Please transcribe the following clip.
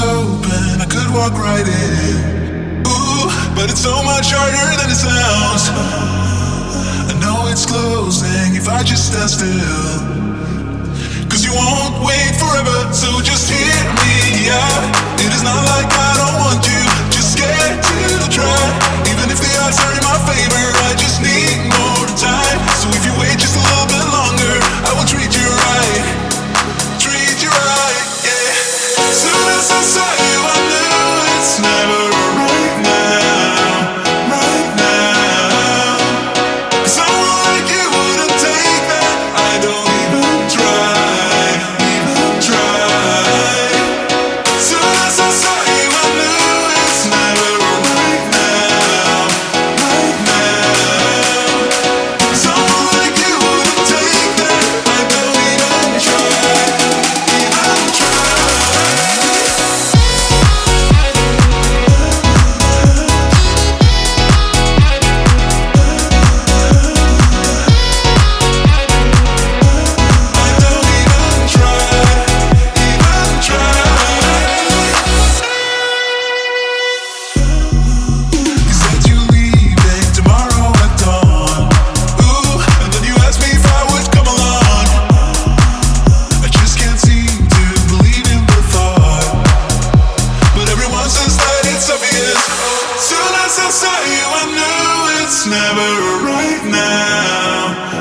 open, I could walk right in. Ooh, but it's so much harder than it sounds. I know it's closing if I just stand still. It's never right now.